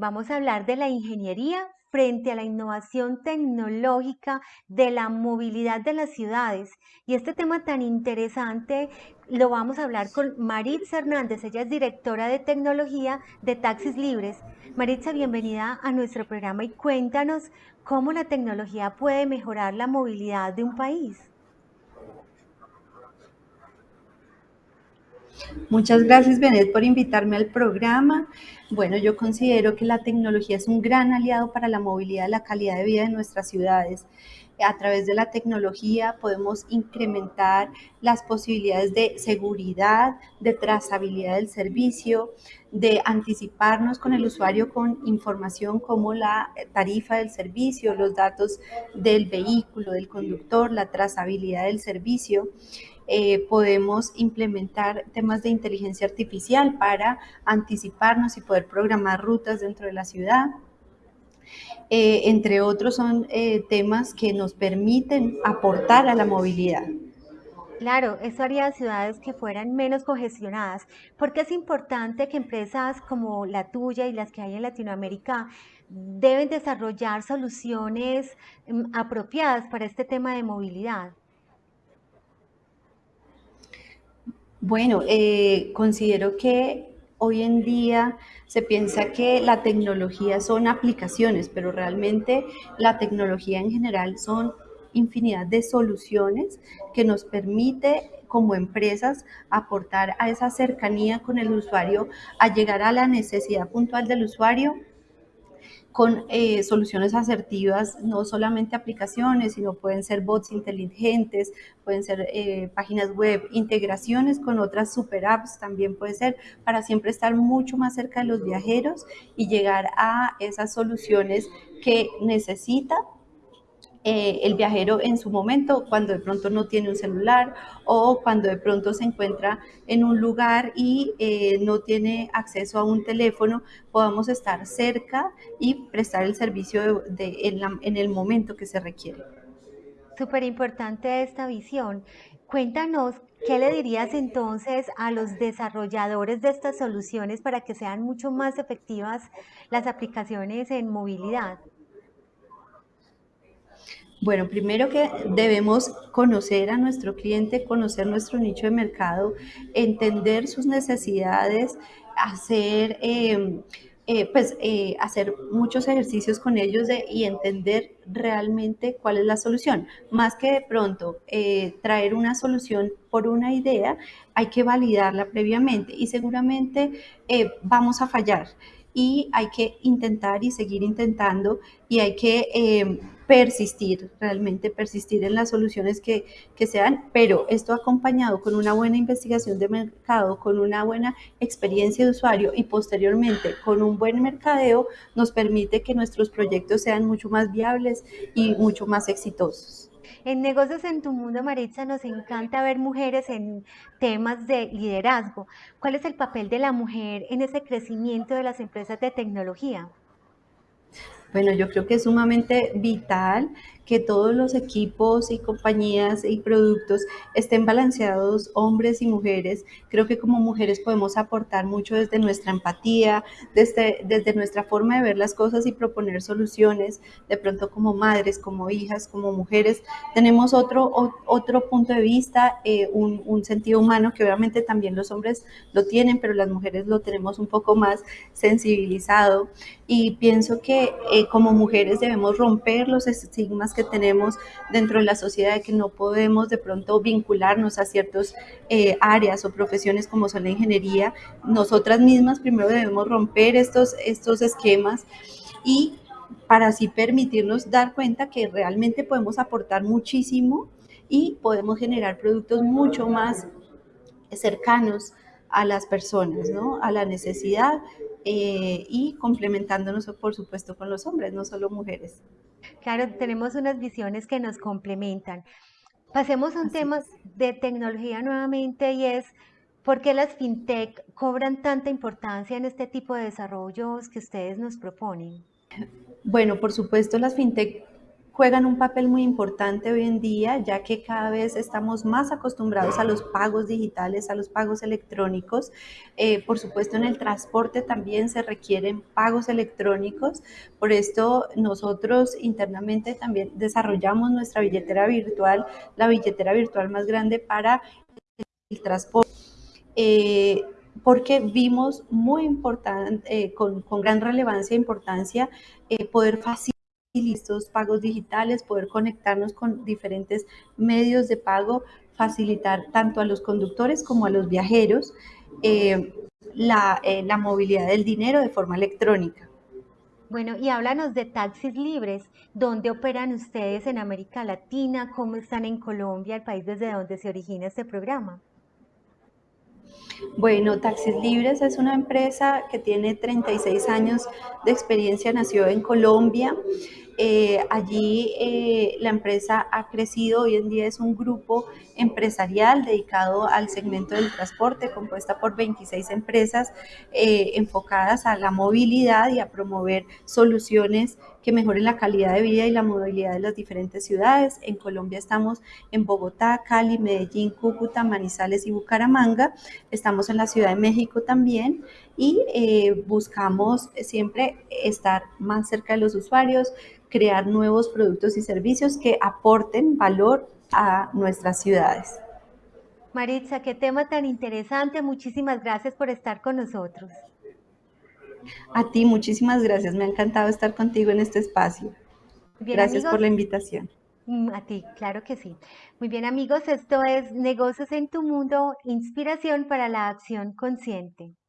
Vamos a hablar de la ingeniería frente a la innovación tecnológica de la movilidad de las ciudades. Y este tema tan interesante lo vamos a hablar con Maritza Hernández. Ella es directora de tecnología de Taxis Libres. Maritza, bienvenida a nuestro programa y cuéntanos cómo la tecnología puede mejorar la movilidad de un país. Muchas gracias, Benet, por invitarme al programa. Bueno, yo considero que la tecnología es un gran aliado para la movilidad y la calidad de vida de nuestras ciudades. A través de la tecnología podemos incrementar las posibilidades de seguridad, de trazabilidad del servicio, de anticiparnos con el usuario con información como la tarifa del servicio, los datos del vehículo, del conductor, la trazabilidad del servicio. Eh, podemos implementar temas de inteligencia artificial para anticiparnos y poder programar rutas dentro de la ciudad. Eh, entre otros son eh, temas que nos permiten aportar a la movilidad. Claro, eso haría ciudades que fueran menos congestionadas, porque es importante que empresas como la tuya y las que hay en Latinoamérica deben desarrollar soluciones mm, apropiadas para este tema de movilidad. Bueno, eh, considero que hoy en día se piensa que la tecnología son aplicaciones, pero realmente la tecnología en general son infinidad de soluciones que nos permite como empresas aportar a esa cercanía con el usuario, a llegar a la necesidad puntual del usuario con eh, soluciones asertivas, no solamente aplicaciones, sino pueden ser bots inteligentes, pueden ser eh, páginas web, integraciones con otras super apps también puede ser, para siempre estar mucho más cerca de los viajeros y llegar a esas soluciones que necesita eh, el viajero en su momento, cuando de pronto no tiene un celular o cuando de pronto se encuentra en un lugar y eh, no tiene acceso a un teléfono, podamos estar cerca y prestar el servicio de, en, el momento que se requiere. Súper importante esta visión. Cuéntanos, ¿qué le dirías entonces a los desarrolladores de estas soluciones para que sean mucho más efectivas las aplicaciones en movilidad? Bueno, primero que debemos conocer a nuestro cliente, conocer nuestro nicho de mercado, entender sus necesidades, hacer, em, eh, pues, eh, hacer muchos ejercicios con ellos y entender realmente cuál es la solución. Más que de pronto eh, traer una solución por una idea, hay que validarla previamente y seguramente vamos a fallar y hay que intentar y seguir intentando y hay que em, persistir, realmente persistir en las soluciones que, que sean, pero esto acompañado con una buena investigación de mercado, con una buena experiencia de usuario y posteriormente con un buen mercadeo, nos permite que nuestros proyectos sean mucho más viables y mucho más exitosos. En Negocios en tu Mundo, Maritza, nos encanta ver mujeres en temas de liderazgo. ¿Cuál es el papel de la mujer en ese crecimiento de las empresas de tecnología? Bueno, yo creo que es sumamente vital que todos los equipos y compañías y productos estén balanceados, hombres y mujeres. Creo que como mujeres podemos aportar mucho desde nuestra empatía, desde, desde nuestra forma de ver las cosas y proponer soluciones. De pronto como madres, como hijas, como mujeres, tenemos otro, otro punto de vista, eh, un, un sentido humano que obviamente también los hombres lo tienen, pero las mujeres lo tenemos un poco más sensibilizado. Y pienso que eh, como mujeres debemos romper los estigmas que tenemos dentro de la sociedad de que no podemos de pronto vincularnos a ciertas eh, áreas o profesiones como son la ingeniería. Nosotras mismas primero debemos romper estos, estos esquemas y para así permitirnos dar cuenta que realmente podemos aportar muchísimo y podemos generar productos mucho más cercanos a las personas, ¿no? a la necesidad eh, y complementándonos, por supuesto, con los hombres, no solo mujeres. Claro, tenemos unas visiones que nos complementan. Pasemos a un tema de tecnología nuevamente y es ¿por qué las fintech cobran tanta importancia en este tipo de desarrollos que ustedes nos proponen? Bueno, por supuesto las fintech juegan un papel muy importante hoy en día, ya que cada vez estamos más acostumbrados a los pagos digitales, a los pagos electrónicos. Eh, por supuesto, en el transporte también se requieren pagos electrónicos. Por esto, nosotros internamente también desarrollamos nuestra billetera virtual, la billetera virtual más grande para el transporte. Eh, porque vimos muy importante, eh, con, con, gran relevancia e importancia, eh, poder facilitar estos pagos digitales, poder conectarnos con diferentes medios de pago, facilitar tanto a los conductores como a los viajeros eh, la, eh, la movilidad del dinero de forma electrónica. Bueno, y háblanos de taxis libres. ¿Dónde operan ustedes en América Latina? ¿Cómo están en Colombia, el país desde donde se origina este programa? Bueno, Taxis Libres es una empresa que tiene 36 años de experiencia, nació en Colombia. Eh, allí eh, la empresa ha crecido, hoy en día es un grupo empresarial dedicado al segmento del transporte, compuesta por 26 empresas eh, enfocadas a la movilidad y a promover soluciones que mejoren la calidad de vida y la movilidad de las diferentes ciudades. En Colombia estamos en Bogotá, Cali, Medellín, Cúcuta, Manizales y Bucaramanga. Estamos en la Ciudad de México también y eh, buscamos siempre estar más cerca de los usuarios, crear nuevos productos y servicios que aporten valor a nuestras ciudades. Maritza, qué tema tan interesante. Muchísimas gracias por estar con nosotros. A ti, muchísimas gracias. Me ha encantado estar contigo en este espacio. Bien, gracias amigos. por la invitación. Mm, A ti, claro que sí. Muy bien, amigos, esto es Negocios en tu Mundo, inspiración para la acción consciente.